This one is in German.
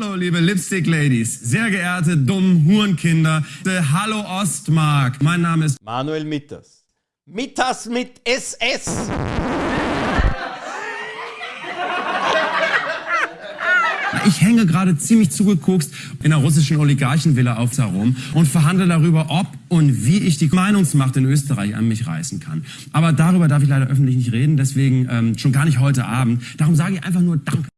Hallo, liebe Lipstick-Ladies, sehr geehrte dummen Hurenkinder. Hallo Ostmark, mein Name ist Manuel Mitters. Mitters mit SS. Ich hänge gerade ziemlich zugekokst in der russischen Oligarchenvilla auf Zarum und verhandle darüber, ob und wie ich die Meinungsmacht in Österreich an mich reißen kann. Aber darüber darf ich leider öffentlich nicht reden, deswegen ähm, schon gar nicht heute Abend. Darum sage ich einfach nur Danke.